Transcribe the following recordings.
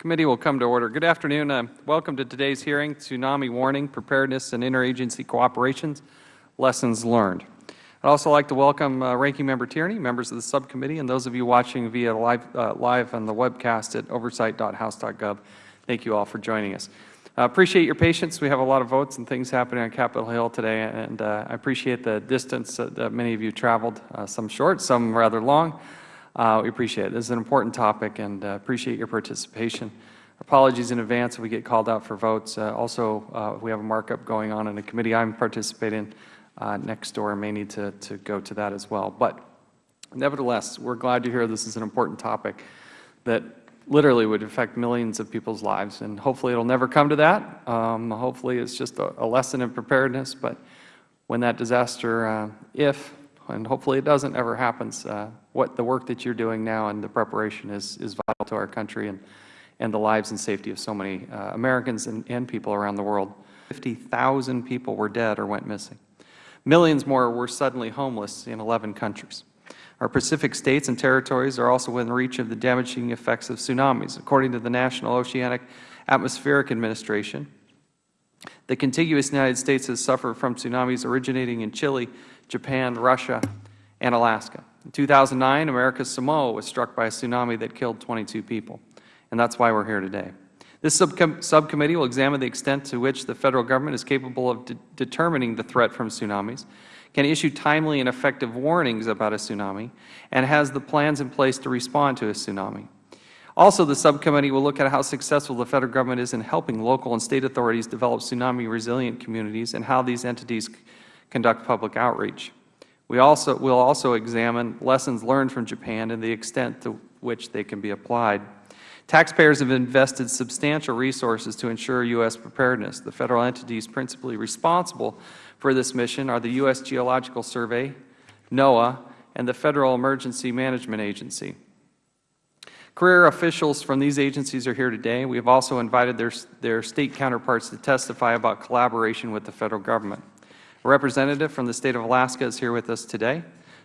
Committee will come to order. Good afternoon. Uh, welcome to today's hearing, Tsunami Warning, Preparedness and Interagency Cooperations, Lessons Learned. I would also like to welcome uh, Ranking Member Tierney, members of the subcommittee, and those of you watching via live, uh, live on the webcast at oversight.house.gov. Thank you all for joining us. I appreciate your patience. We have a lot of votes and things happening on Capitol Hill today, and uh, I appreciate the distance that many of you traveled, uh, some short, some rather long. Uh, we appreciate it. This is an important topic and uh, appreciate your participation. Apologies in advance if we get called out for votes. Uh, also, uh, we have a markup going on in a committee I am participating uh, next door. I may need to, to go to that as well. But nevertheless, we are glad to hear this is an important topic that literally would affect millions of people's lives. And hopefully it will never come to that. Um, hopefully it is just a, a, lesson in preparedness. But when that disaster, uh, if and hopefully it doesn't ever happens, what the work that you are doing now and the preparation is, is vital to our country and, and the lives and safety of so many uh, Americans and, and people around the world. 50,000 people were dead or went missing. Millions more were suddenly homeless in 11 countries. Our Pacific states and territories are also within reach of the damaging effects of tsunamis. According to the National Oceanic Atmospheric Administration, the contiguous United States has suffered from tsunamis originating in Chile, Japan, Russia, and Alaska. In 2009, American Samoa was struck by a tsunami that killed 22 people, and that is why we are here today. This subcom subcommittee will examine the extent to which the Federal Government is capable of de determining the threat from tsunamis, can issue timely and effective warnings about a tsunami, and has the plans in place to respond to a tsunami. Also, the subcommittee will look at how successful the Federal Government is in helping local and State authorities develop tsunami-resilient communities and how these entities conduct public outreach. We also will also examine lessons learned from Japan and the extent to which they can be applied. Taxpayers have invested substantial resources to ensure U.S. preparedness. The Federal entities principally responsible for this mission are the U.S. Geological Survey, NOAA, and the Federal Emergency Management Agency. Career officials from these agencies are here today. We have also invited their, their State counterparts to testify about collaboration with the Federal Government. A representative from the State of Alaska is here with us today.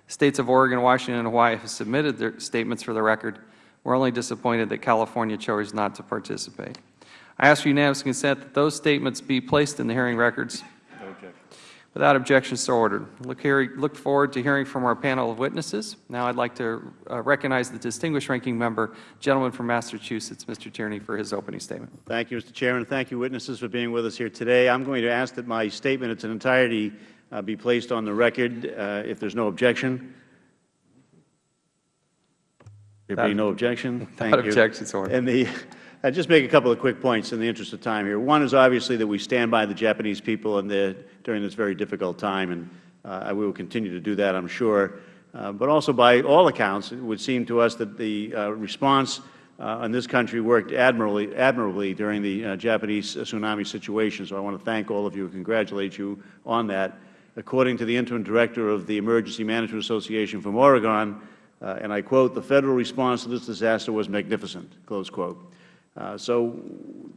States of Oregon, Washington, and Hawaii have submitted their statements for the record. We are only disappointed that California chose not to participate. I ask for unanimous consent that those statements be placed in the hearing records. Without objection, so ordered. Look, here, look, forward to hearing from our panel of witnesses. Now I would like to uh, recognize the distinguished ranking member, gentleman from Massachusetts, Mr. Tierney, for his opening statement. Thank you, Mr. Chairman. Thank you, witnesses, for being with us here today. I am going to ask that my statement in its entirety uh, be placed on the record uh, if there is no objection. There being no objection, thank you. objection, sir. And the, I'll just make a couple of quick points in the interest of time here. One is obviously that we stand by the Japanese people the, during this very difficult time, and uh, we will continue to do that, I am sure. Uh, but also by all accounts, it would seem to us that the uh, response uh, in this country worked admirably, admirably during the uh, Japanese tsunami situation. So I want to thank all of you and congratulate you on that. According to the Interim Director of the Emergency Management Association from Oregon, uh, and I quote, the Federal response to this disaster was magnificent, close quote. Uh, so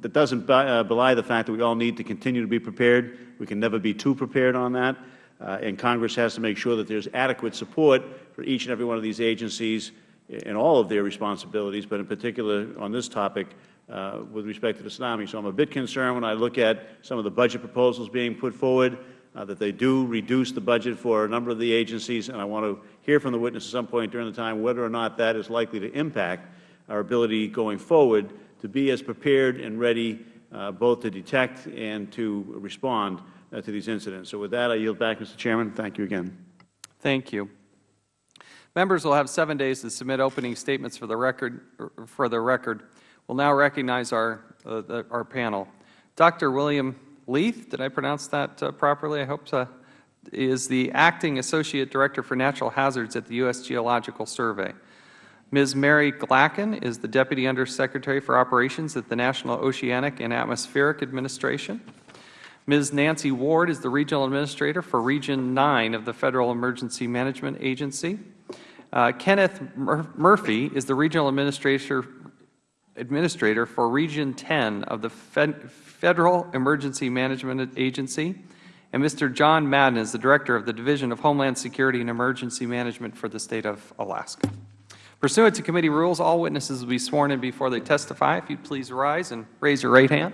that doesn't uh, belie the fact that we all need to continue to be prepared. We can never be too prepared on that. Uh, and Congress has to make sure that there is adequate support for each and every one of these agencies in all of their responsibilities, but in particular on this topic uh, with respect to the tsunami. So I am a bit concerned when I look at some of the budget proposals being put forward uh, that they do reduce the budget for a number of the agencies, and I want to hear from the witness at some point during the time whether or not that is likely to impact our ability going forward to be as prepared and ready uh, both to detect and to respond uh, to these incidents. So with that, I yield back, Mr. Chairman. Thank you again. Thank you. Members will have seven days to submit opening statements for the record. For the record, we'll now recognize our uh, the, our panel. Dr. William Leith, did I pronounce that uh, properly? I hope so. Is the Acting Associate Director for Natural Hazards at the U.S. Geological Survey. Ms. Mary Glackin is the Deputy Undersecretary for Operations at the National Oceanic and Atmospheric Administration. Ms. Nancy Ward is the Regional Administrator for Region 9 of the Federal Emergency Management Agency. Uh, Kenneth Mur Murphy is the Regional Administrator, Administrator for Region 10 of the Fed Federal Emergency Management Agency, and Mr. John Madden is the Director of the Division of Homeland Security and Emergency Management for the State of Alaska. Pursuant to committee rules, all witnesses will be sworn in before they testify. If you would please rise and raise your right hand.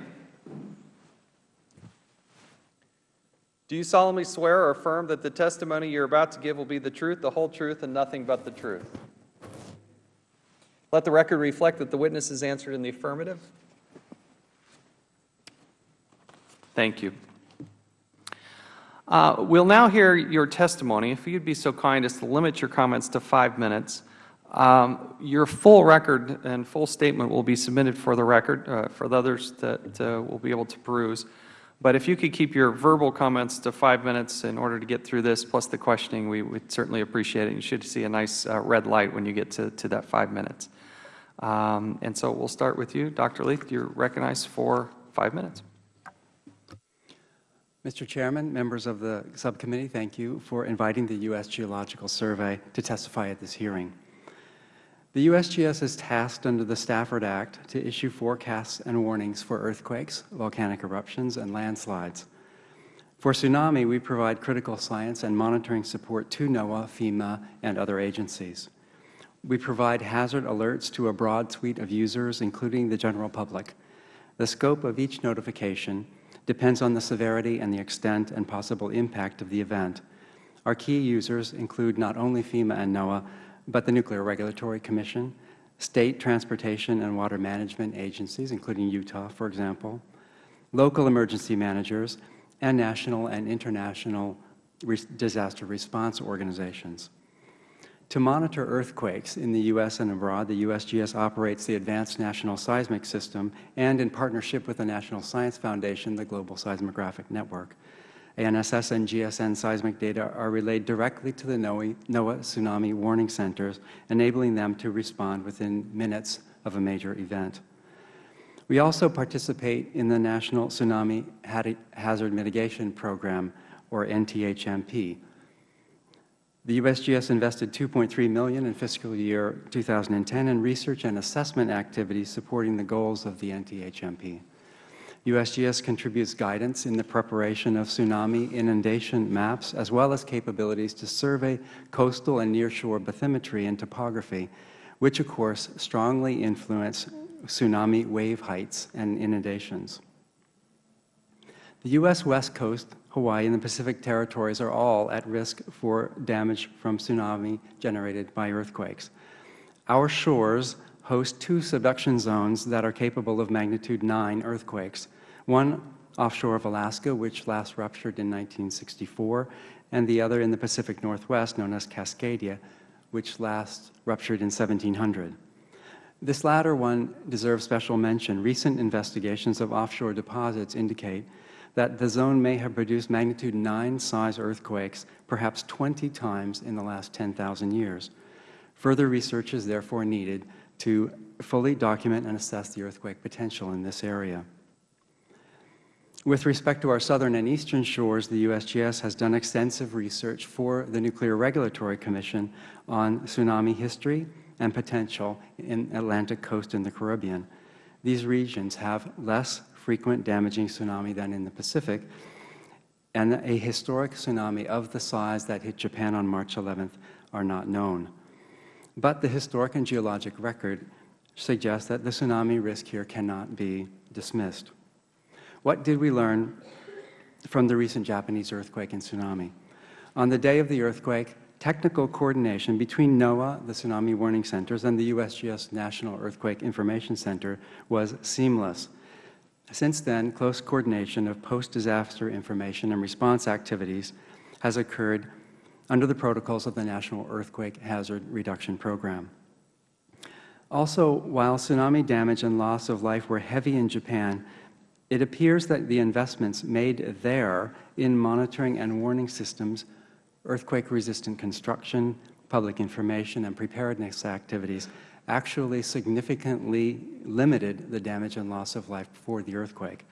Do you solemnly swear or affirm that the testimony you are about to give will be the truth, the whole truth, and nothing but the truth? Let the record reflect that the witness has answered in the affirmative. Thank you. Uh, we'll now hear your testimony. If you'd be so kind as to limit your comments to five minutes. Um, your full record and full statement will be submitted for the record uh, for the others that uh, will be able to peruse. But if you could keep your verbal comments to five minutes in order to get through this, plus the questioning, we would certainly appreciate it. You should see a nice uh, red light when you get to, to that five minutes. Um, and so we'll start with you. Dr. Leith, you're recognized for five minutes. Mr. Chairman, members of the subcommittee, thank you for inviting the U.S. Geological Survey to testify at this hearing. The USGS is tasked under the Stafford Act to issue forecasts and warnings for earthquakes, volcanic eruptions, and landslides. For tsunami, we provide critical science and monitoring support to NOAA, FEMA, and other agencies. We provide hazard alerts to a broad suite of users, including the general public. The scope of each notification depends on the severity and the extent and possible impact of the event. Our key users include not only FEMA and NOAA, but the Nuclear Regulatory Commission, state transportation and water management agencies, including Utah, for example, local emergency managers, and national and international disaster response organizations. To monitor earthquakes in the U.S. and abroad, the USGS operates the Advanced National Seismic System and, in partnership with the National Science Foundation, the Global Seismographic Network. ANSS and GSN seismic data are relayed directly to the NOAA tsunami warning centers, enabling them to respond within minutes of a major event. We also participate in the National Tsunami Hazard Mitigation Program, or NTHMP. The USGS invested 2.3 million in fiscal year 2010 in research and assessment activities supporting the goals of the NTHMP. USGS contributes guidance in the preparation of tsunami inundation maps, as well as capabilities to survey coastal and nearshore bathymetry and topography, which, of course, strongly influence tsunami wave heights and inundations. The U.S. West Coast, Hawaii, and the Pacific Territories are all at risk for damage from tsunami generated by earthquakes. Our shores host two subduction zones that are capable of magnitude 9 earthquakes, one offshore of Alaska, which last ruptured in 1964, and the other in the Pacific Northwest, known as Cascadia, which last ruptured in 1700. This latter one deserves special mention. Recent investigations of offshore deposits indicate that the zone may have produced magnitude 9 size earthquakes perhaps 20 times in the last 10,000 years. Further research is therefore needed to fully document and assess the earthquake potential in this area. With respect to our southern and eastern shores, the USGS has done extensive research for the Nuclear Regulatory Commission on tsunami history and potential in Atlantic coast and the Caribbean. These regions have less frequent damaging tsunami than in the Pacific, and a historic tsunami of the size that hit Japan on March 11th are not known. But the historic and geologic record suggests that the tsunami risk here cannot be dismissed. What did we learn from the recent Japanese earthquake and tsunami? On the day of the earthquake, technical coordination between NOAA, the Tsunami Warning Centers, and the USGS National Earthquake Information Center was seamless. Since then, close coordination of post-disaster information and response activities has occurred under the protocols of the National Earthquake Hazard Reduction Program. Also, while tsunami damage and loss of life were heavy in Japan, it appears that the investments made there in monitoring and warning systems, earthquake-resistant construction, public information, and preparedness activities actually significantly limited the damage and loss of life before the earthquake.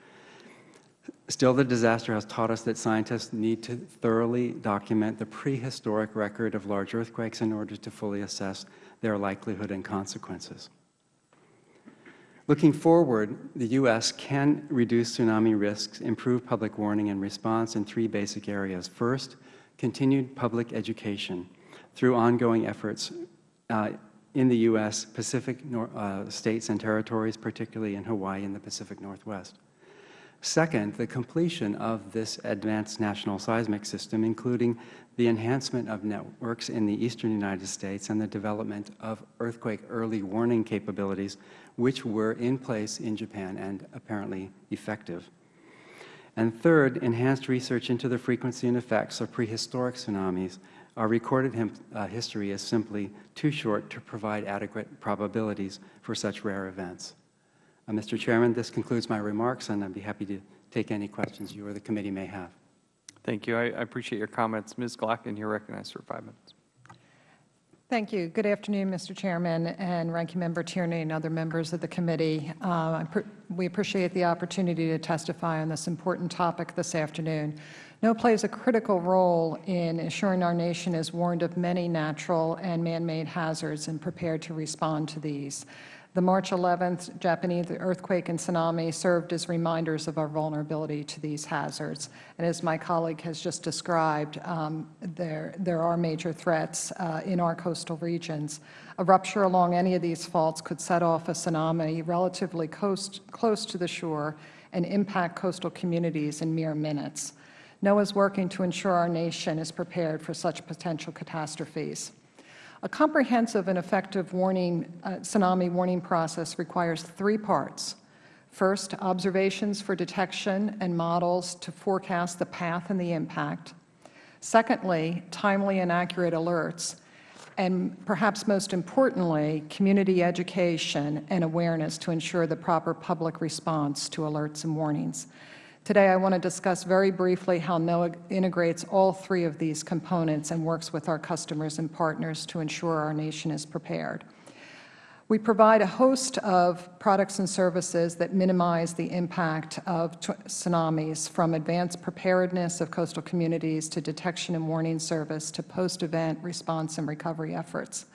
Still, the disaster has taught us that scientists need to thoroughly document the prehistoric record of large earthquakes in order to fully assess their likelihood and consequences. Looking forward, the U.S. can reduce tsunami risks, improve public warning and response in three basic areas. First, continued public education through ongoing efforts uh, in the U.S. Pacific nor uh, states and territories, particularly in Hawaii and the Pacific Northwest. Second, the completion of this advanced national seismic system, including the enhancement of networks in the eastern United States and the development of earthquake early warning capabilities, which were in place in Japan and apparently effective. And third, enhanced research into the frequency and effects of prehistoric tsunamis. Our recorded him, uh, history is simply too short to provide adequate probabilities for such rare events. Uh, Mr. Chairman, this concludes my remarks, and I'd be happy to take any questions you or the committee may have. Thank you. I I appreciate your comments. Ms. Glackin, you're recognized for five minutes. Thank you. Good afternoon, Mr. Chairman and Ranking Member Tierney and other members of the committee. Uh, we appreciate the opportunity to testify on this important topic this afternoon. NOAA plays a critical role in ensuring our nation is warned of many natural and man-made hazards and prepared to respond to these. The March 11th Japanese earthquake and tsunami served as reminders of our vulnerability to these hazards. And as my colleague has just described, um, there, there are major threats uh, in our coastal regions. A rupture along any of these faults could set off a tsunami relatively coast, close to the shore and impact coastal communities in mere minutes. NOAA is working to ensure our nation is prepared for such potential catastrophes. A comprehensive and effective warning, uh, tsunami warning process requires three parts. First, observations for detection and models to forecast the path and the impact. Secondly, timely and accurate alerts. And perhaps most importantly, community education and awareness to ensure the proper public response to alerts and warnings. Today I want to discuss very briefly how NOAA integrates all three of these components and works with our customers and partners to ensure our nation is prepared. We provide a host of products and services that minimize the impact of tsunamis, from advanced preparedness of coastal communities to detection and warning service to post-event response and recovery efforts.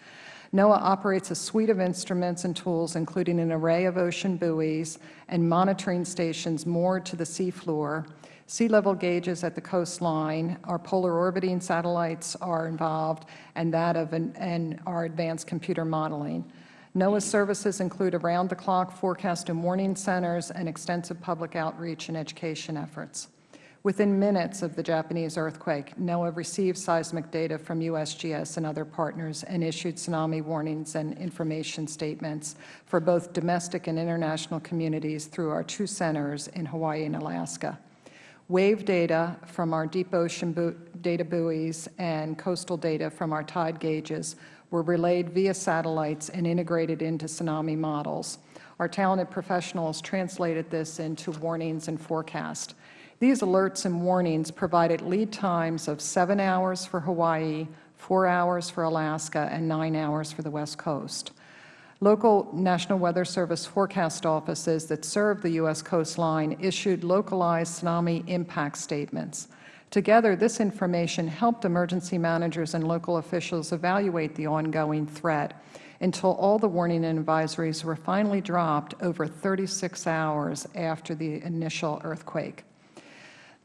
NOAA operates a suite of instruments and tools, including an array of ocean buoys and monitoring stations moored to the seafloor, sea level gauges at the coastline, our polar orbiting satellites are involved, and that of an, and our advanced computer modeling. NOAA's services include around-the-clock forecast and warning centers and extensive public outreach and education efforts. Within minutes of the Japanese earthquake, NOAA received seismic data from USGS and other partners and issued tsunami warnings and information statements for both domestic and international communities through our two centers in Hawaii and Alaska. Wave data from our deep ocean data buoys and coastal data from our tide gauges were relayed via satellites and integrated into tsunami models. Our talented professionals translated this into warnings and forecast. These alerts and warnings provided lead times of 7 hours for Hawaii, 4 hours for Alaska, and 9 hours for the West Coast. Local National Weather Service forecast offices that serve the U.S. coastline issued localized tsunami impact statements. Together, this information helped emergency managers and local officials evaluate the ongoing threat until all the warning and advisories were finally dropped over 36 hours after the initial earthquake.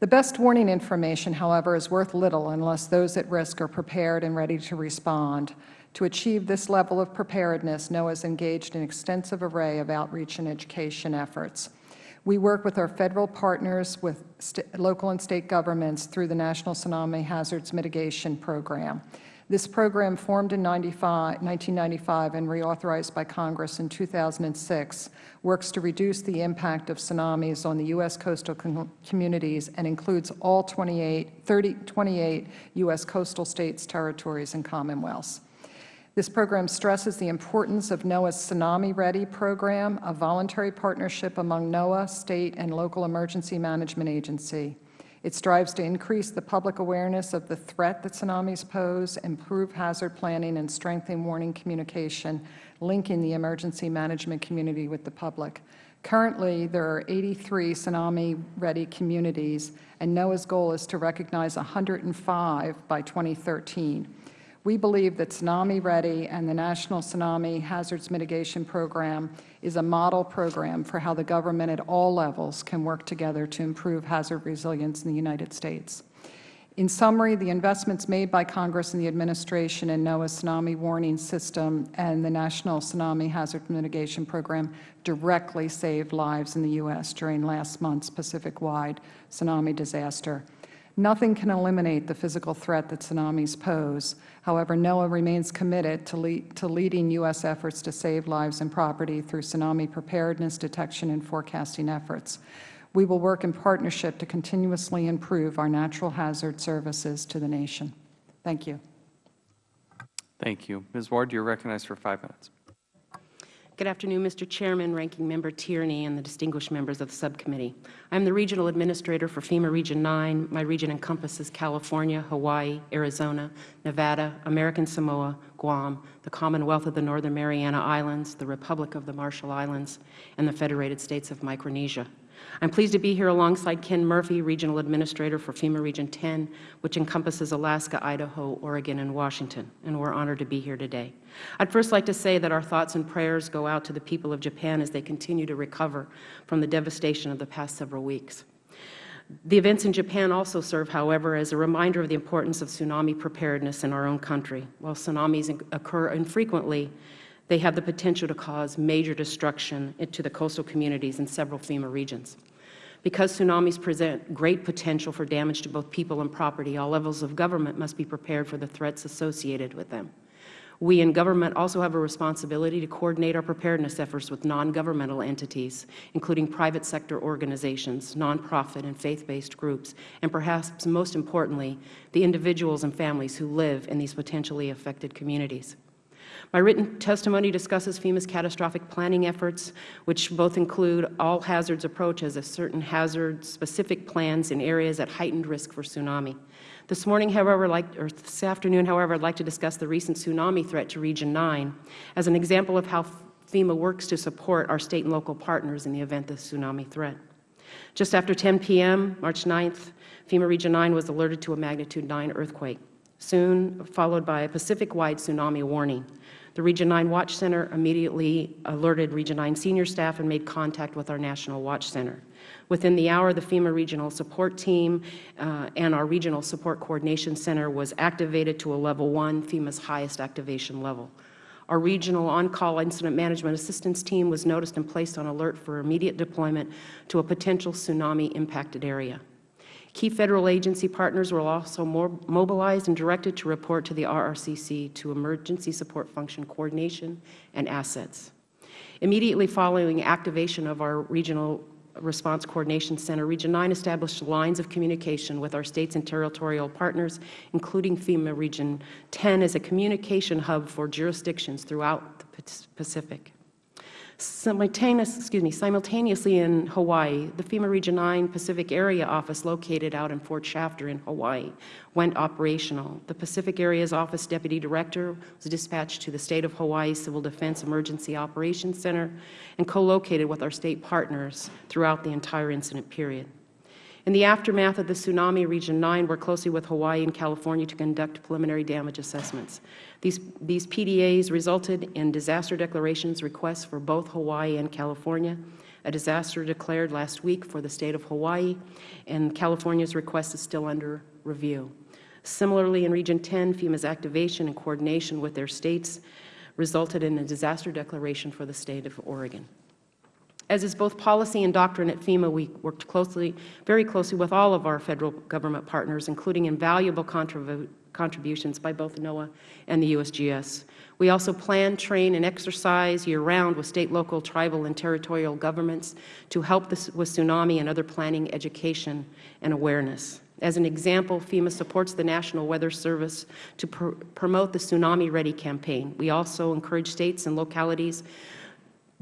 The best warning information, however, is worth little unless those at risk are prepared and ready to respond. To achieve this level of preparedness, NOAA has engaged in an extensive array of outreach and education efforts. We work with our Federal partners, with local and State governments through the National Tsunami Hazards Mitigation Program. This program, formed in 1995 and reauthorized by Congress in 2006, works to reduce the impact of tsunamis on the U.S. coastal com communities and includes all 28, 30, 28 U.S. coastal states, territories, and commonwealths. This program stresses the importance of NOAA's Tsunami Ready program, a voluntary partnership among NOAA, State, and local emergency management agency. It strives to increase the public awareness of the threat that tsunamis pose, improve hazard planning, and strengthen warning communication, linking the emergency management community with the public. Currently, there are 83 tsunami-ready communities, and NOAA's goal is to recognize 105 by 2013. We believe that Tsunami Ready and the National Tsunami Hazards Mitigation Program is a model program for how the government at all levels can work together to improve hazard resilience in the United States. In summary, the investments made by Congress and the Administration in NOAA's tsunami warning system and the National Tsunami Hazard Mitigation Program directly saved lives in the U.S. during last month's Pacific-wide tsunami disaster. Nothing can eliminate the physical threat that tsunamis pose. However, NOAA remains committed to, to leading U.S. efforts to save lives and property through tsunami preparedness, detection, and forecasting efforts. We will work in partnership to continuously improve our natural hazard services to the nation. Thank you. Thank you. Ms. Ward, you are recognized for five minutes. Good afternoon, Mr. Chairman, Ranking Member Tierney, and the distinguished members of the subcommittee. I am the Regional Administrator for FEMA Region 9. My region encompasses California, Hawaii, Arizona, Nevada, American Samoa, Guam, the Commonwealth of the Northern Mariana Islands, the Republic of the Marshall Islands, and the Federated States of Micronesia. I am pleased to be here alongside Ken Murphy, Regional Administrator for FEMA Region 10, which encompasses Alaska, Idaho, Oregon, and Washington, and we are honored to be here today. I would first like to say that our thoughts and prayers go out to the people of Japan as they continue to recover from the devastation of the past several weeks. The events in Japan also serve, however, as a reminder of the importance of tsunami preparedness in our own country. While tsunamis occur infrequently, they have the potential to cause major destruction to the coastal communities in several FEMA regions. Because tsunamis present great potential for damage to both people and property, all levels of government must be prepared for the threats associated with them. We in government also have a responsibility to coordinate our preparedness efforts with non-governmental entities, including private sector organizations, nonprofit and faith-based groups, and perhaps most importantly, the individuals and families who live in these potentially affected communities. My written testimony discusses FEMA's catastrophic planning efforts, which both include all hazards approach as a certain hazard-specific plans in areas at heightened risk for tsunami. This morning, however, like, or this afternoon, however, I would like to discuss the recent tsunami threat to Region 9 as an example of how FEMA works to support our State and local partners in the event of tsunami threat. Just after 10 p.m., March 9th, FEMA Region 9 was alerted to a magnitude 9 earthquake, soon followed by a Pacific-wide tsunami warning. The Region 9 Watch Center immediately alerted Region 9 senior staff and made contact with our National Watch Center. Within the hour, the FEMA Regional Support Team uh, and our Regional Support Coordination Center was activated to a Level 1, FEMA's highest activation level. Our Regional On-Call Incident Management Assistance Team was noticed and placed on alert for immediate deployment to a potential tsunami-impacted area. Key Federal agency partners were also mobilized and directed to report to the RRCC to Emergency Support Function Coordination and Assets. Immediately following activation of our Regional Response Coordination Center, Region 9 established lines of communication with our States and territorial partners, including FEMA Region 10 as a communication hub for jurisdictions throughout the Pacific. Simultaneous, excuse me, simultaneously in Hawaii, the FEMA Region 9 Pacific Area Office located out in Fort Shafter in Hawaii went operational. The Pacific Area's Office Deputy Director was dispatched to the State of Hawaii Civil Defense Emergency Operations Center and co-located with our State partners throughout the entire incident period. In the aftermath of the tsunami, Region 9 worked closely with Hawaii and California to conduct preliminary damage assessments. These, these PDAs resulted in disaster declarations requests for both Hawaii and California. A disaster declared last week for the State of Hawaii, and California's request is still under review. Similarly, in Region 10, FEMA's activation and coordination with their states resulted in a disaster declaration for the State of Oregon. As is both policy and doctrine at FEMA, we worked closely, very closely with all of our Federal Government partners, including invaluable contributions by both NOAA and the USGS. We also plan, train, and exercise year-round with State, local, tribal, and territorial governments to help this, with tsunami and other planning, education, and awareness. As an example, FEMA supports the National Weather Service to pr promote the Tsunami Ready campaign. We also encourage states and localities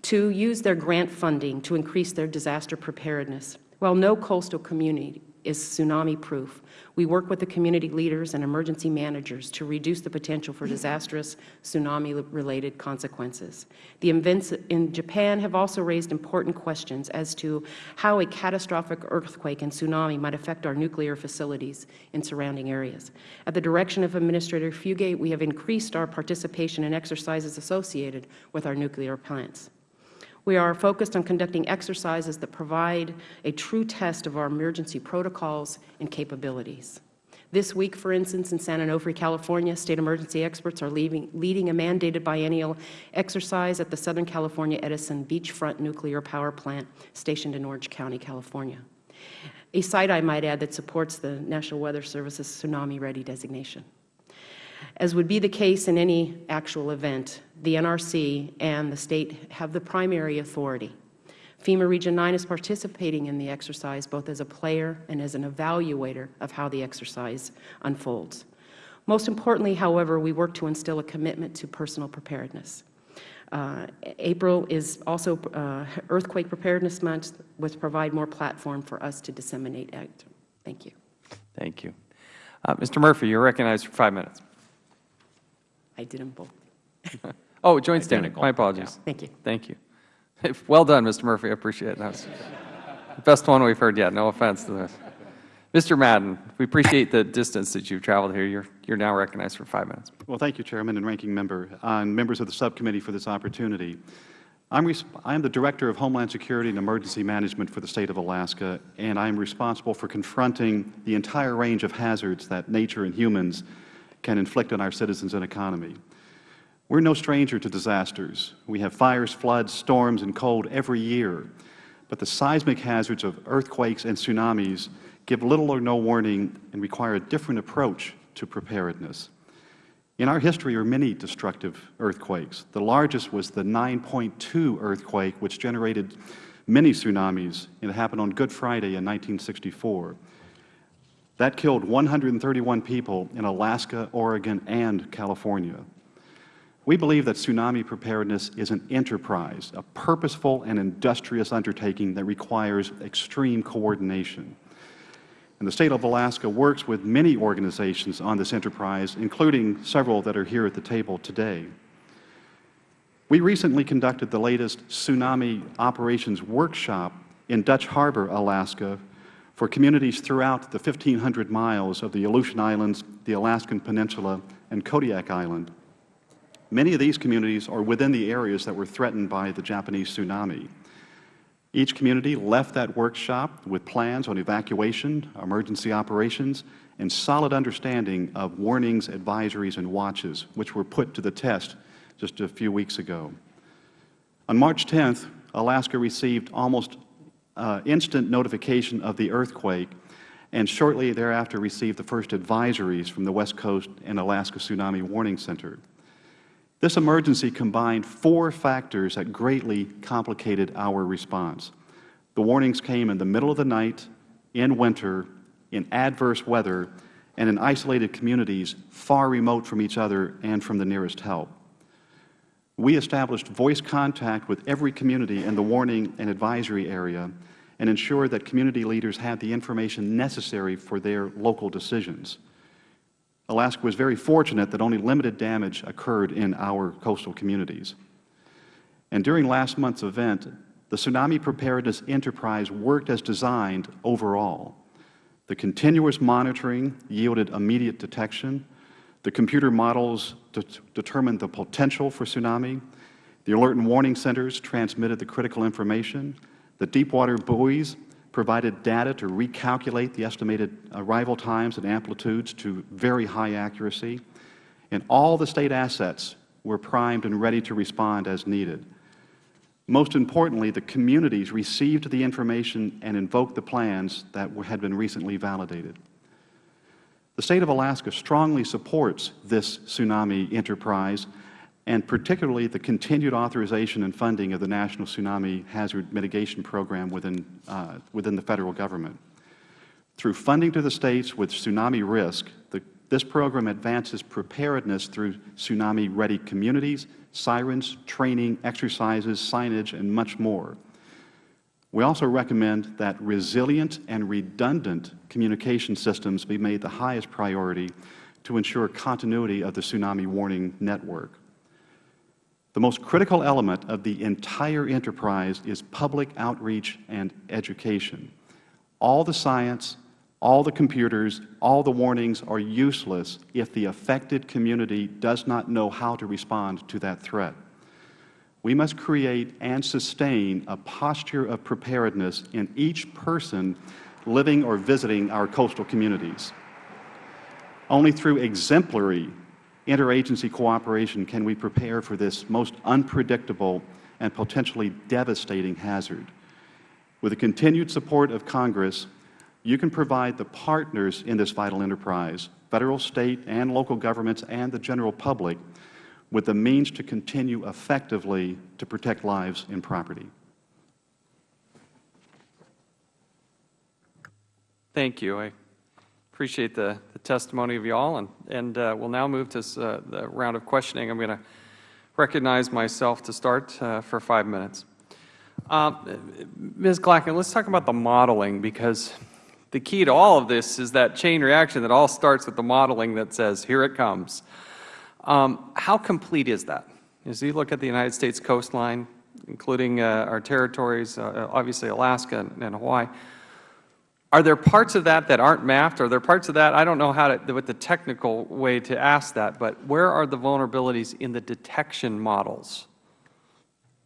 to use their grant funding to increase their disaster preparedness. While no coastal community is tsunami-proof, we work with the community leaders and emergency managers to reduce the potential for disastrous tsunami-related consequences. The events in Japan have also raised important questions as to how a catastrophic earthquake and tsunami might affect our nuclear facilities in surrounding areas. At the direction of Administrator Fugate, we have increased our participation in exercises associated with our nuclear plants. We are focused on conducting exercises that provide a true test of our emergency protocols and capabilities. This week, for instance, in San Onofre, California, state emergency experts are leaving, leading a mandated biennial exercise at the Southern California Edison Beachfront Nuclear Power Plant stationed in Orange County, California, a site, I might add, that supports the National Weather Service's Tsunami Ready designation. As would be the case in any actual event, the NRC and the State have the primary authority. FEMA Region 9 is participating in the exercise both as a player and as an evaluator of how the exercise unfolds. Most importantly, however, we work to instill a commitment to personal preparedness. Uh, April is also uh, Earthquake Preparedness Month, which provide more platform for us to disseminate act. Thank you. Thank you. Uh, Mr. Murphy, you are recognized for five minutes. I did them both. Oh, joint standing. My apologies. Thank you. Thank you. Well done, Mr. Murphy. I appreciate it. That was the best one we've heard yet. No offense to this. Mr. Madden, we appreciate the distance that you've traveled here. You're, you're now recognized for five minutes. Well, thank you, Chairman and Ranking Member, uh, and members of the subcommittee for this opportunity. I'm, I am the Director of Homeland Security and Emergency Management for the State of Alaska, and I am responsible for confronting the entire range of hazards that nature and humans can inflict on our citizens and economy. We're no stranger to disasters. We have fires, floods, storms, and cold every year. But the seismic hazards of earthquakes and tsunamis give little or no warning and require a different approach to preparedness. In our history are many destructive earthquakes. The largest was the 9.2 earthquake, which generated many tsunamis, and it happened on Good Friday in 1964. That killed 131 people in Alaska, Oregon, and California. We believe that tsunami preparedness is an enterprise, a purposeful and industrious undertaking that requires extreme coordination. And the State of Alaska works with many organizations on this enterprise, including several that are here at the table today. We recently conducted the latest Tsunami Operations Workshop in Dutch Harbor, Alaska, for communities throughout the 1,500 miles of the Aleutian Islands, the Alaskan Peninsula, and Kodiak Island. Many of these communities are within the areas that were threatened by the Japanese tsunami. Each community left that workshop with plans on evacuation, emergency operations, and solid understanding of warnings, advisories, and watches, which were put to the test just a few weeks ago. On March 10th, Alaska received almost uh, instant notification of the earthquake and shortly thereafter received the first advisories from the West Coast and Alaska Tsunami Warning Center. This emergency combined four factors that greatly complicated our response. The warnings came in the middle of the night, in winter, in adverse weather, and in isolated communities far remote from each other and from the nearest help. We established voice contact with every community in the warning and advisory area and ensured that community leaders had the information necessary for their local decisions. Alaska was very fortunate that only limited damage occurred in our coastal communities. And during last month's event, the Tsunami Preparedness Enterprise worked as designed overall. The continuous monitoring yielded immediate detection. The computer models de determined the potential for tsunami. The alert and warning centers transmitted the critical information. The deep water buoys provided data to recalculate the estimated arrival times and amplitudes to very high accuracy, and all the State assets were primed and ready to respond as needed. Most importantly, the communities received the information and invoked the plans that had been recently validated. The State of Alaska strongly supports this tsunami enterprise and particularly the continued authorization and funding of the National Tsunami Hazard Mitigation Program within, uh, within the Federal Government. Through funding to the States with tsunami risk, the, this program advances preparedness through tsunami-ready communities, sirens, training, exercises, signage, and much more. We also recommend that resilient and redundant communication systems be made the highest priority to ensure continuity of the tsunami warning network. The most critical element of the entire enterprise is public outreach and education. All the science, all the computers, all the warnings are useless if the affected community does not know how to respond to that threat. We must create and sustain a posture of preparedness in each person living or visiting our coastal communities. Only through exemplary interagency cooperation can we prepare for this most unpredictable and potentially devastating hazard. With the continued support of Congress, you can provide the partners in this vital enterprise, Federal, State, and local governments and the general public, with the means to continue effectively to protect lives and property. Thank you. I appreciate the, the testimony of you all, and, and uh, we'll now move to uh, the round of questioning. I'm going to recognize myself to start uh, for five minutes. Uh, Ms. Glackin, let's talk about the modeling, because the key to all of this is that chain reaction that all starts with the modeling that says, here it comes. Um, how complete is that? As you look at the United States coastline, including uh, our territories, uh, obviously Alaska and, and Hawaii, are there parts of that that aren't mapped? Are there parts of that, I don't know how to, what the technical way to ask that, but where are the vulnerabilities in the detection models?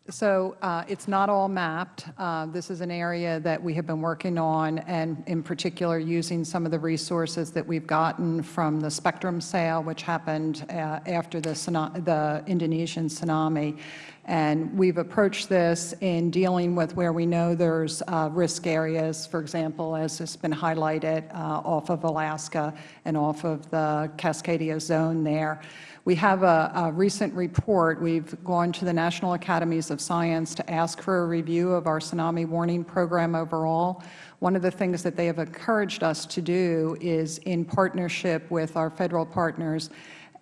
So uh, it's not all mapped. Uh, This is an area that we have been working on, and in particular, using some of the resources that we've gotten from the spectrum sale, which happened uh, after the the Indonesian tsunami. And we've approached this in dealing with where we know there's uh, risk areas, for example, as has been highlighted, uh, off of Alaska and off of the Cascadia zone there. We have a, a recent report. We've gone to the National Academies of Science to ask for a review of our tsunami warning program overall. One of the things that they have encouraged us to do is, in partnership with our Federal partners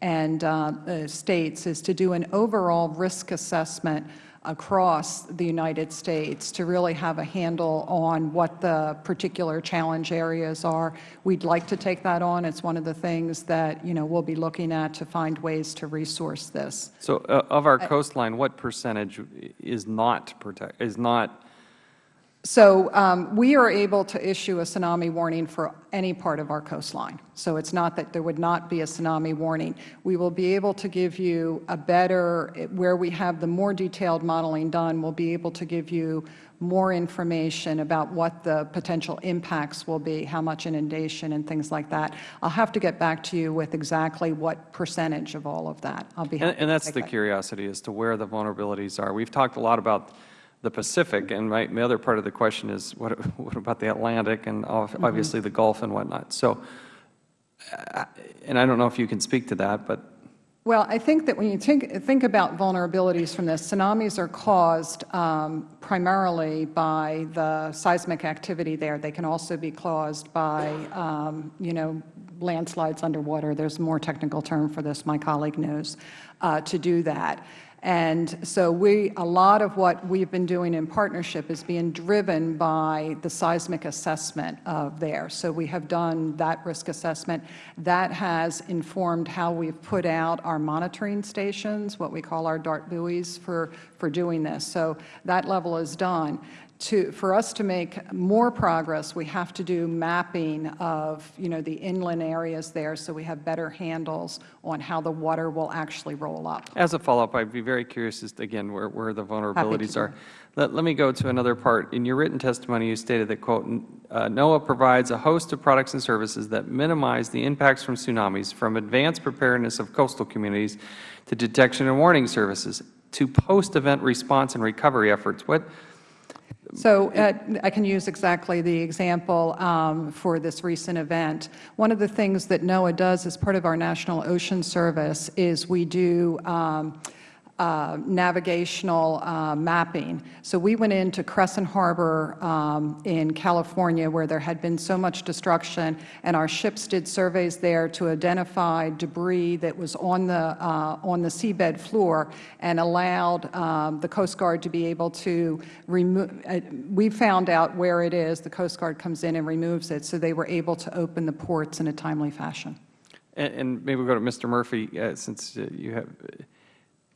and uh, states, is to do an overall risk assessment across the United States to really have a handle on what the particular challenge areas are. We'd like to take that on. It's one of the things that, you know, we'll be looking at to find ways to resource this. So uh, of our coastline, what percentage is not protect, is not, So um, we are able to issue a tsunami warning for any part of our coastline. So it's not that there would not be a tsunami warning. We will be able to give you a better, where we have the more detailed modeling done, we'll be able to give you more information about what the potential impacts will be, how much inundation and things like that. I'll have to get back to you with exactly what percentage of all of that. I'll be happy and, and that's the that. curiosity as to where the vulnerabilities are. We've talked a lot about the Pacific, and my, my other part of the question is, what, what about the Atlantic and ob- obviously the Gulf and whatnot? So, and I don't know if you can speak to that, but Well, I think that when you think, think about vulnerabilities from this, tsunamis are caused um, primarily by the seismic activity there. They can also be caused by, um, you know, landslides underwater. There's a more technical term for this, my colleague knows, uh, to do that. And so we, a lot of what we've been doing in partnership is being driven by the seismic assessment of there. So we have done that risk assessment. That has informed how we've put out our monitoring stations, what we call our DART buoys for, for doing this. So that level is done. To, for us to make more progress, we have to do mapping of, you know, the inland areas there so we have better handles on how the water will actually roll up. as a follow-up, I'd be very curious as to, again, where, where the vulnerabilities are. Let, let me go to another part. In your written testimony, you stated that, quote, uh, NOAA provides a host of products and services that minimize the impacts from tsunamis, from advanced preparedness of coastal communities to detection and warning services to post-event response and recovery efforts. What, So uh, I can use exactly the example um, for this recent event. One of the things that NOAA does as part of our National Ocean Service is we do um, uh, navigational uh, mapping. So we went into Crescent Harbor um, in California where there had been so much destruction, and our ships did surveys there to identify debris that was on the, uh, on the seabed floor and allowed um, the Coast Guard to be able to remove, uh, we found out where it is, the Coast Guard comes in and removes it, so they were able to open the ports in a timely fashion. and, and maybe we'll go to Mr. Murphy, uh, since uh, you have,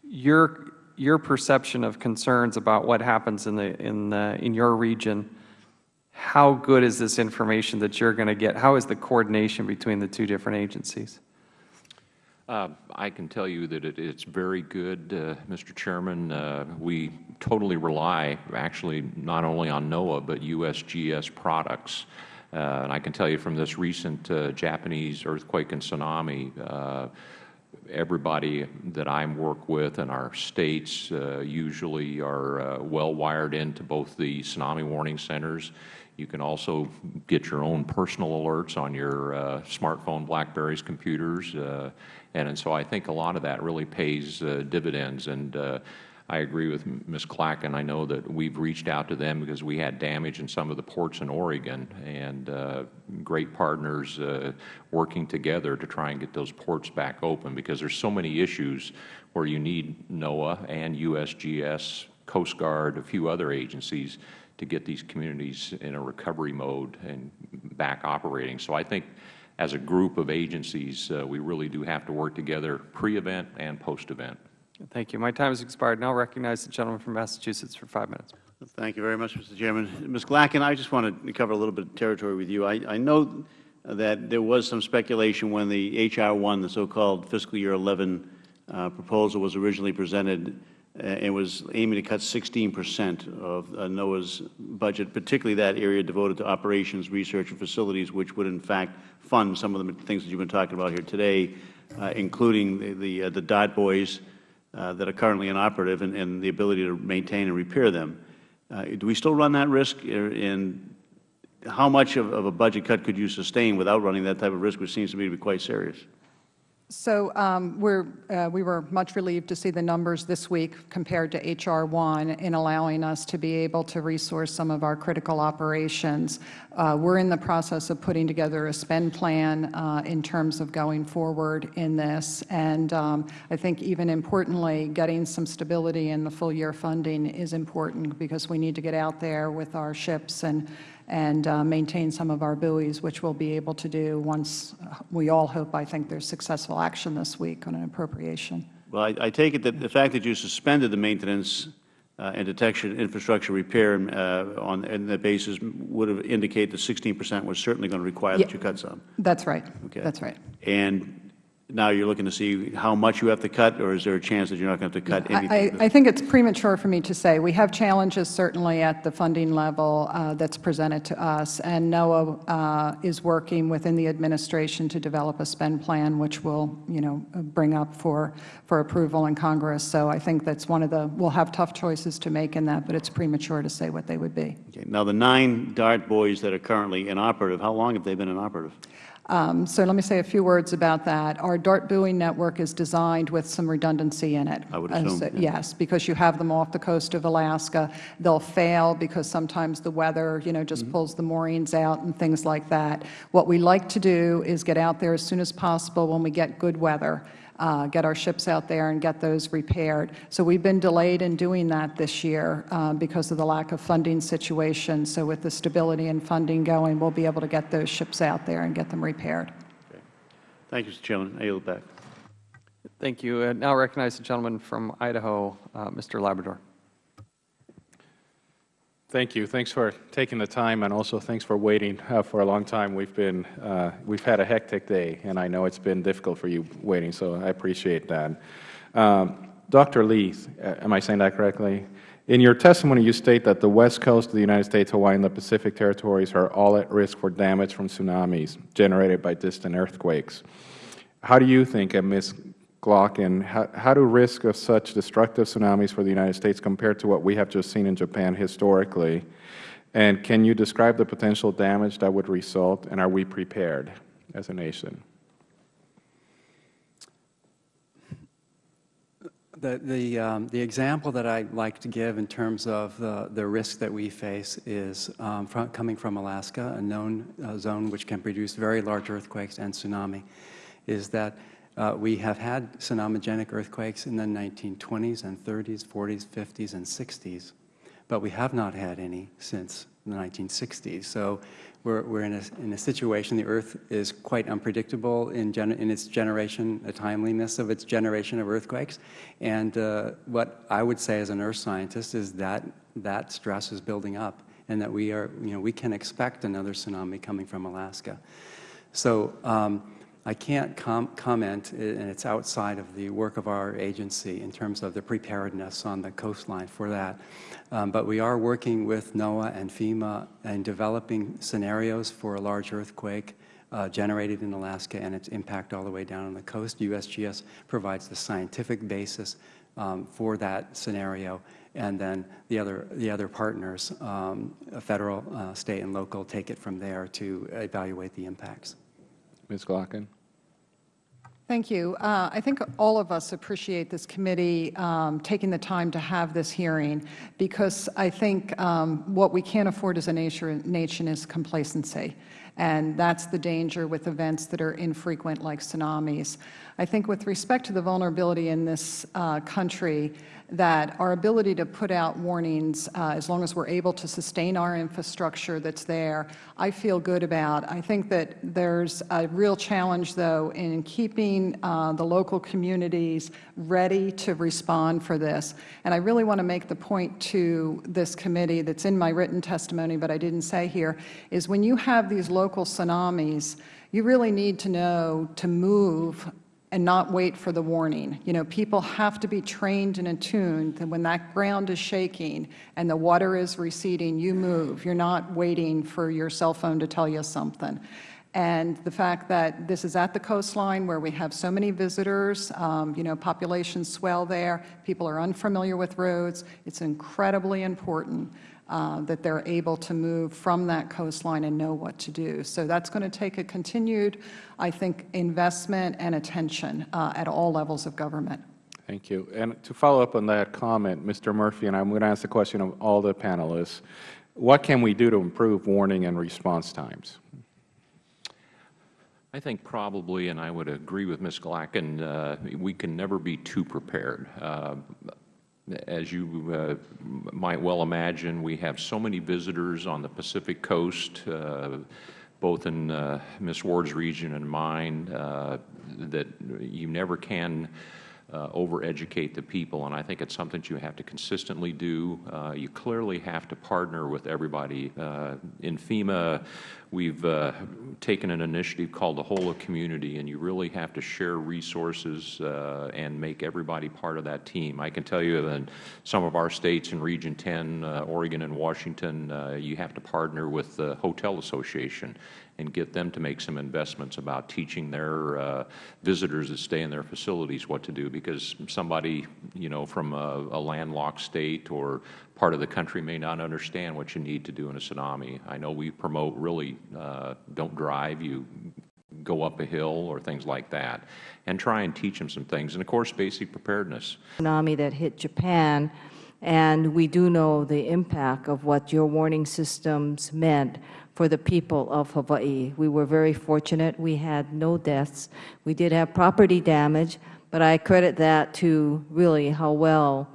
your, your perception of concerns about what happens in, the, in, the, in your region, how good is this information that you're going to get? How is the coordination between the two different agencies? Uh, I can tell you that it, it's very good, uh, Mr. Chairman. Uh, we totally rely, actually, not only on NOAA, but USGS products Uh, and I can tell you from this recent uh, Japanese earthquake and tsunami, uh, everybody that I work with in our states uh, usually are uh, well wired into both the tsunami warning centers. You can also get your own personal alerts on your uh, smartphone, Blackberries, computers, uh, and, and so I think a lot of that really pays uh, dividends. And uh, I agree with Ms. Glackin. I know that we've reached out to them because we had damage in some of the ports in Oregon, and uh, great partners uh, working together to try and get those ports back open because there's so many issues where you need NOAA and USGS, Coast Guard, a few other agencies to get these communities in a recovery mode and back operating. So I think as a group of agencies, uh, we really do have to work together pre-event and post-event. Thank you. My time has expired. Now I recognize the gentleman from Massachusetts for five minutes. Thank you very much, Mr. Chairman. Ms. Glackin, I just want to cover a little bit of territory with you. I, I know that there was some speculation when the H.R. 1, the so-called fiscal year 11 uh, proposal was originally presented, uh, it was aiming to cut 16 percent of uh, NOAA's budget, particularly that area devoted to operations, research, and facilities, which would in fact fund some of the things that you have been talking about here today, uh, including the, the, uh, the DART buoys, uh, that are currently inoperative and, and, the ability to maintain and repair them. Uh, do we still run that risk? And how much of, of, a budget cut could you sustain without running that type of risk, which seems to me to be quite serious? So um, we're, uh, we were much relieved to see the numbers this week compared to H.R. 1 in allowing us to be able to resource some of our critical operations. Uh, we're in the process of putting together a spend plan uh, in terms of going forward in this. And um, I think even importantly, getting some stability in the full year funding is important because we need to get out there with our ships and and uh, maintain some of our buoys, which we'll be able to do once we all hope, I think, there's successful action this week on an appropriation. Well, I, I take it that the fact that you suspended the maintenance uh, and detection infrastructure repair uh, on and that basis would have indicated that 16 percent was certainly going to require yeah, that you cut some. That's right. Okay. That's right. And now you're looking to see how much you have to cut, or is there a chance that you're not going to have to cut anything? I, I, think it's premature for me to say. We have challenges certainly at the funding level uh, that's presented to us, and NOAA uh, is working within the administration to develop a spend plan, which will, you know, bring up for for approval in Congress. So I think that's one of the. We'll have tough choices to make in that, but it's premature to say what they would be. Okay. Now the nine DART buoys that are currently inoperative, how long have they been inoperative? Um, so let me say a few words about that. Our DART buoy network is designed with some redundancy in it. I would assume. So, yeah. Yes, because you have them off the coast of Alaska. They'll fail because sometimes the weather, you know, just mm -hmm. pulls the moorings out and things like that. What we like to do is get out there as soon as possible when we get good weather uh, get our ships out there and get those repaired. So we've been delayed in doing that this year uh, because of the lack of funding situation. So with the stability and funding going, we'll be able to get those ships out there and get them repaired. Okay. Thank you, Mr. Chairman. I yield back. Thank you. I now recognize the gentleman from Idaho, uh, Mr. Labrador. Thank you. Thanks for taking the time, and also thanks for waiting uh, for a long time. We've been uh, we've had a hectic day, and I know it's been difficult for you waiting. So I appreciate that. Um, Dr. Leith, uh, am I saying that correctly? In your testimony, you state that the west coast of the United States, Hawaii, and the Pacific territories are all at risk for damage from tsunamis generated by distant earthquakes. How do you think, a Ms. Glackin, how, how do risks of such destructive tsunamis for the United States compare to what we have just seen in Japan historically? And can you describe the potential damage that would result, and are we prepared as a nation? The, the, um, the example that I like to give in terms of the, the risk that we face is um, from, coming from Alaska, a known uh, zone which can produce very large earthquakes and tsunami, is that uh, we have had tsunamigenic earthquakes in the 1920s and 30s, 40s, 50s, and 60s, but we have not had any since the 1960s. So we're, we're in, a, in a situation, the Earth is quite unpredictable in, in its generation, the timeliness of its generation of earthquakes. And uh, what I would say as an earth scientist is that that stress is building up and that we are, you know, we can expect another tsunami coming from Alaska. So um, I can't com comment, and it's outside of the work of our agency in terms of the preparedness on the coastline for that. Um, but we are working with NOAA and FEMA and developing scenarios for a large earthquake uh, generated in Alaska and its impact all the way down on the coast. USGS provides the scientific basis um, for that scenario, and then the other, the other partners, um, federal, uh, state, and local, take it from there to evaluate the impacts. Ms. Glackin? Thank you. Uh, I think all of us appreciate this committee um, taking the time to have this hearing because I think um, what we can't afford as a nation, nation is complacency. And that's the danger with events that are infrequent like tsunamis. I think with respect to the vulnerability in this uh, country, that our ability to put out warnings, uh, as long as we're able to sustain our infrastructure that's there, I feel good about. I think that there's a real challenge, though, in keeping uh, the local communities ready to respond for this. And I really want to make the point to this committee that's in my written testimony, but I didn't say here, is when you have these local tsunamis, you really need to know to move and not wait for the warning. You know, people have to be trained and attuned that when that ground is shaking and the water is receding, you move. You're not waiting for your cell phone to tell you something. And the fact that this is at the coastline where we have so many visitors, um, you know, populations swell there, people are unfamiliar with roads, it's incredibly important uh, that they're able to move from that coastline and know what to do. So that's going to take a continued, I think, investment and attention uh, at all levels of government. Thank you. And to follow up on that comment, Mr. Murphy, and I'm going to ask the question of all the panelists, what can we do to improve warning and response times? I think probably, and I would agree with Ms. Glackin, uh, we can never be too prepared. Uh, as you uh, might well imagine, we have so many visitors on the Pacific Coast, uh, both in uh, Ms. Ward's region and mine, uh, that you never can uh, overeducate the people, and I think it's something you have to consistently do. Uh, you clearly have to partner with everybody. In FEMA, we've uh, taken an initiative called the Whole of Community, and you really have to share resources uh, and make everybody part of that team. I can tell you that in some of our states in Region 10, uh, Oregon and Washington, you have to partner with the Hotel Association and get them to make some investments about teaching their uh, visitors that stay in their facilities what to do because somebody, you know, from a, a, landlocked state or part of the country may not understand what you need to do in a tsunami. I know we promote really uh, don't drive, you go up a hill or things like that, and try and teach them some things. And, of course, basic preparedness. Tsunami that hit Japan, and we do know the impact of what your warning systems meant for the people of Hawaii. We were very fortunate. We had no deaths. We did have property damage, but I credit that to really how well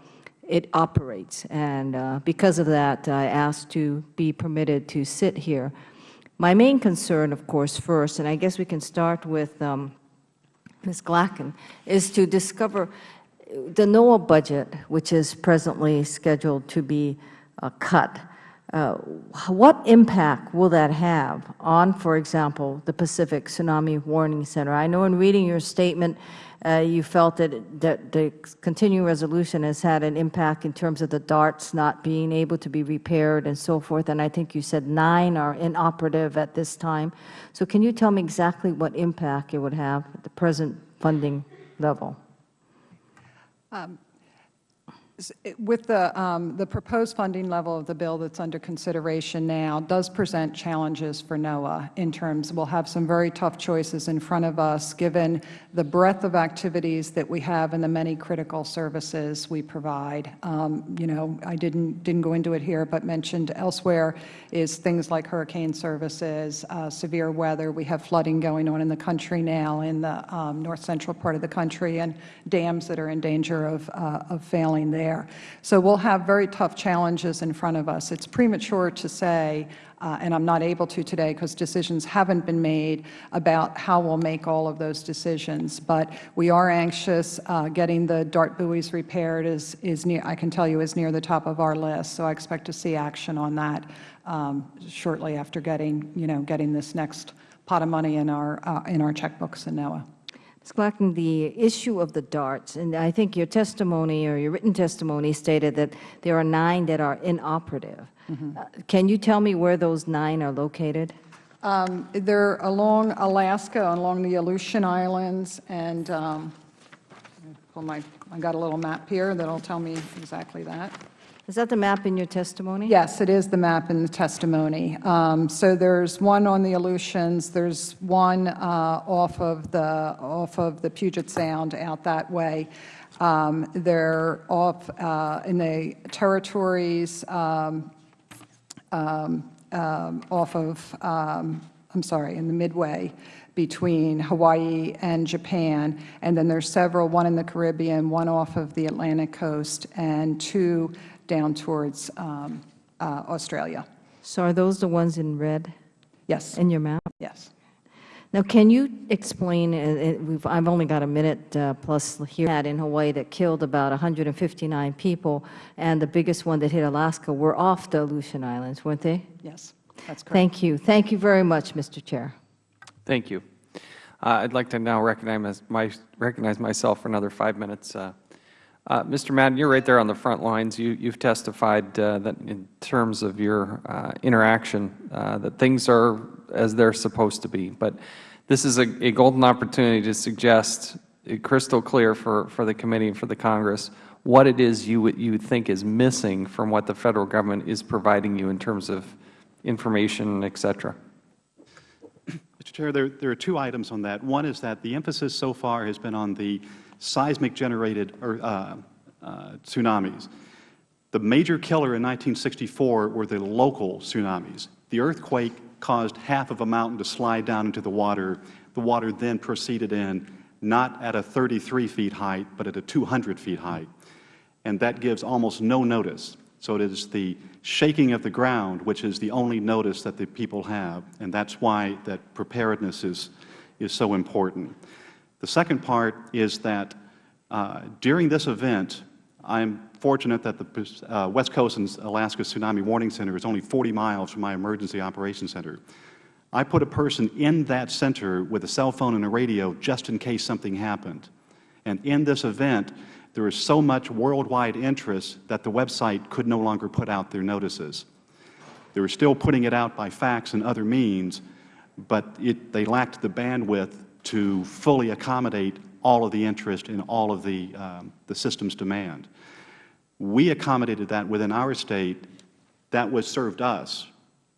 it operates. And uh, because of that, I asked to be permitted to sit here. My main concern, of course, first, and I guess we can start with um, Ms. Glackin, is to discover the NOAA budget, which is presently scheduled to be uh, cut, uh, what impact will that have on, for example, the Pacific Tsunami Warning Center? I know in reading your statement, you felt that, that the continuing resolution has had an impact in terms of the darts not being able to be repaired and so forth, and I think you said nine are inoperative at this time. So can you tell me exactly what impact it would have at the present funding level? Um, with the, um, the proposed funding level of the bill that's under consideration now does present challenges for NOAA in terms, we'll have some very tough choices in front of us given the breadth of activities that we have and the many critical services we provide. Um, you know, I didn't, didn't go into it here, but mentioned elsewhere is things like hurricane services, uh, severe weather. We have flooding going on in the country now in the um, north central part of the country and dams that are in danger of, uh, of failing there there. So we'll have very tough challenges in front of us. It's premature to say, uh, and I'm not able to today because decisions haven't been made about how we'll make all of those decisions. But we are anxious. Uh, getting the dart buoys repaired is, is near, I can tell you, is near the top of our list. So I expect to see action on that um, shortly after getting, you know, getting this next pot of money in our, uh, in our checkbooks in NOAA. Ms. Glackman, the issue of the darts, and I think your testimony or your written testimony stated that there are nine that are inoperative. Uh, Can you tell me where those nine are located? Um, They're along Alaska, along the Aleutian Islands, and um, pull my, I got a little map here that'll tell me exactly that. Is that the map in your testimony? Yes, it is the map in the testimony. Um, So there's one on the Aleutians, there's one uh, off of the, off of the Puget Sound out that way. Um, They're off uh, in the territories um, um, um, off of, um, I'm sorry, in the midway between Hawaii and Japan. And then there's several, one in the Caribbean, one off of the Atlantic coast, and two down towards um, uh, Australia. So are those the ones in red Yes, in your map? yes. Now, can you explain, uh, uh, I've only got a minute uh, plus here, that in Hawaii that killed about 159 people, and the biggest one that hit Alaska were off the Aleutian Islands, weren't they? Yes, that's correct. Thank you. Thank you very much, Mr. Chair. Thank you. Uh, I'd like to now recognize, my, recognize myself for another five minutes. Uh, uh, Mr. Madden, you're right there on the front lines. You, you've testified uh, that in terms of your uh, interaction, uh, that things are as they're supposed to be. But this is a, a golden opportunity to suggest uh, crystal clear for, for the committee and for the Congress what it is you, you think is missing from what the Federal Government is providing you in terms of information, et cetera. Mr. Chair, there, there are two items on that. One is that the emphasis so far has been on the seismic generated or, uh, uh, tsunamis. The major killer in 1964 were the local tsunamis. The earthquake caused half of a mountain to slide down into the water. The water then proceeded in, not at a 33 feet height, but at a 200 feet height. And that gives almost no notice. So it is the shaking of the ground which is the only notice that the people have, and that's why that preparedness is, is so important. The second part is that uh, during this event, I'm fortunate that the uh, West Coast and Alaska Tsunami Warning Center is only 40 miles from my emergency operations center. I put a person in that center with a cell phone and a radio just in case something happened. And in this event, there is so much worldwide interest that the website could no longer put out their notices. They were still putting it out by fax and other means, but it, they lacked the bandwidth to fully accommodate all of the interest in all of the, um, the system's demand. We accommodated that within our State. That was served us.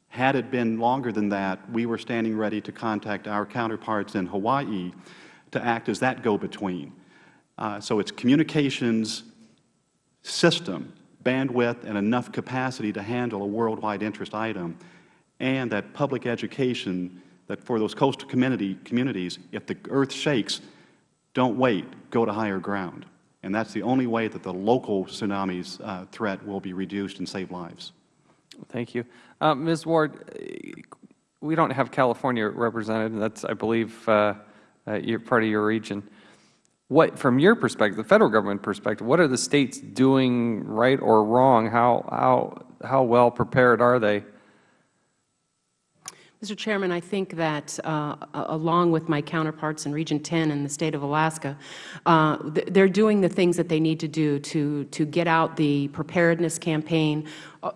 Had it been longer than that, we were standing ready to contact our counterparts in Hawaii to act as that go-between. Uh, so it's communications system, bandwidth, and enough capacity to handle a worldwide interest item, and that public education that for those coastal community, communities, if the earth shakes, don't wait, go to higher ground. And that's the only way that the local tsunamis uh, threat will be reduced and save lives. Thank you. Uh, Ms. Ward, we don't have California represented, and that's, I believe, uh, uh, part of your region. What, from your perspective, the Federal Government perspective, what are the States doing right or wrong? How, how, how well prepared are they? Mr. Chairman, I think that uh, along with my counterparts in Region 10 in the State of Alaska, uh, they are doing the things that they need to do to, to get out the preparedness campaign,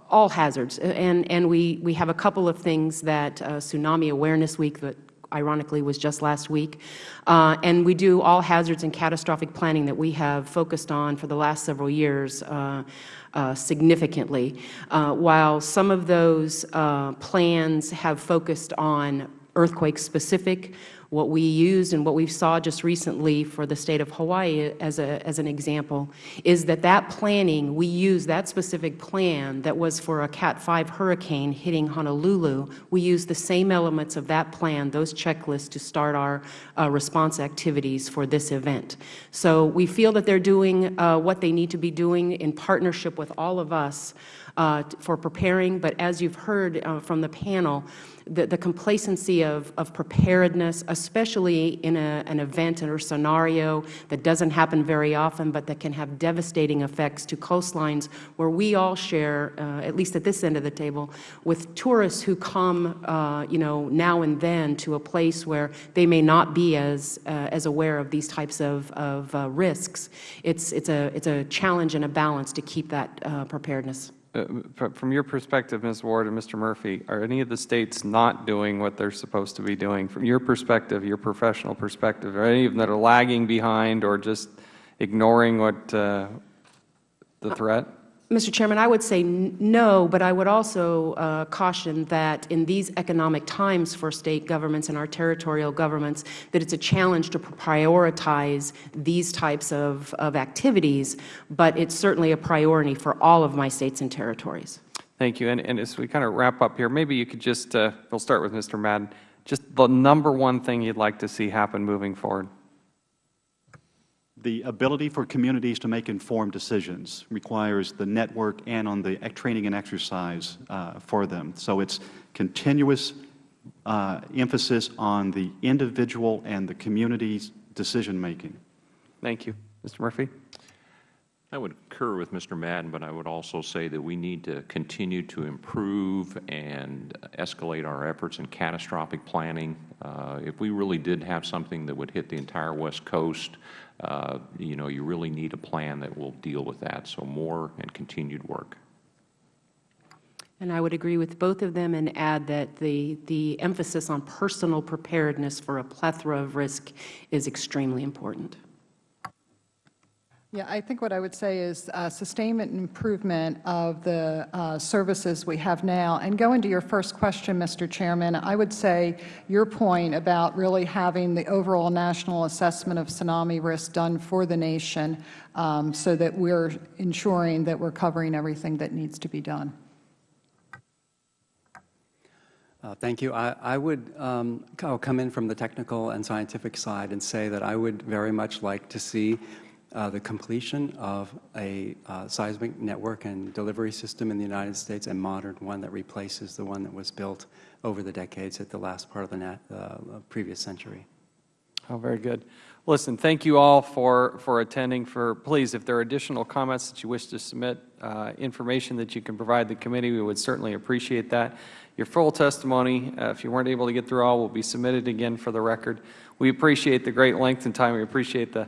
all hazards. And, and we, we have a couple of things that uh, Tsunami Awareness Week that ironically was just last week. Uh, and we do all hazards and catastrophic planning that we have focused on for the last several years uh, uh, significantly. Uh, while some of those uh, plans have focused on earthquake-specific, what we used and what we saw just recently for the State of Hawaii as, a, as an example is that that planning, we used that specific plan that was for a Cat 5 hurricane hitting Honolulu. We used the same elements of that plan, those checklists, to start our uh, response activities for this event. So we feel that they are doing uh, what they need to be doing in partnership with all of us uh, for preparing. But as you have heard uh, from the panel, the, the complacency of, of preparedness, especially in a, an event or scenario that doesn't happen very often, but that can have devastating effects to coastlines where we all share, uh, at least at this end of the table, with tourists who come, uh, you know, now and then to a place where they may not be as, uh, as aware of these types of, of uh, risks. It's, it's, a, it's a challenge and a balance to keep that uh, preparedness. Uh, From your perspective, Ms. Ward and Mr. Murphy, are any of the states not doing what they're supposed to be doing? From your perspective, your professional perspective, are any of them that are lagging behind or just ignoring what uh, the threat? Mr. Chairman, I would say no, but I would also uh, caution that in these economic times for state governments and our territorial governments, that it's a challenge to prioritize these types of, of activities, but it's certainly a priority for all of my states and territories. Thank you. And, and as we kind of wrap up here, maybe you could just, uh, we'll start with Mr. Madden, just the number one thing you'd like to see happen moving forward. The ability for communities to make informed decisions requires the network and on the training and exercise uh, for them. So it's continuous uh, emphasis on the individual and the community's decision-making. Thank you. Mr. Murphy? I would concur with Mr. Madden, but I would also say that we need to continue to improve and escalate our efforts in catastrophic planning. Uh, If we really did have something that would hit the entire West Coast, Uh, you know, you really need a plan that will deal with that. So more and continued work. And I would agree with both of them and add that the, the emphasis on personal preparedness for a plethora of risk is extremely important. Yeah, I think what I would say is uh, sustainment and improvement of the uh, services we have now. And going to your first question, Mr. Chairman, I would say your point about really having the overall national assessment of tsunami risk done for the nation um, so that we're ensuring that we're covering everything that needs to be done. Uh, Thank you. I I would um, I'll come in from the technical and scientific side and say that I would very much like to see uh, the completion of a uh, seismic network and delivery system in the United States, a modern one that replaces the one that was built over the decades at the last part of the uh, previous century. Oh, very good. Listen, thank you all for, for attending. For Please, if there are additional comments that you wish to submit, uh, information that you can provide the committee, we would certainly appreciate that. Your full testimony, uh, if you weren't able to get through all, will be submitted again for the record. We appreciate the great length and time. We appreciate the,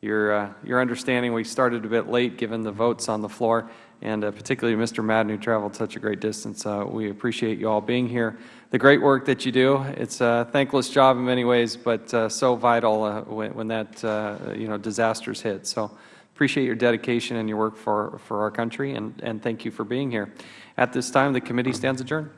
your, uh, your understanding. We started a bit late given the votes on the floor, and uh, particularly Mr. Madden, who traveled such a great distance. Uh, we appreciate you all being here. The great work that you do, it's a thankless job in many ways, but uh, so vital uh, when, when that, uh, you know, disasters hit. So appreciate your dedication and your work for, for our country, and, and thank you for being here. At this time, the committee stands adjourned.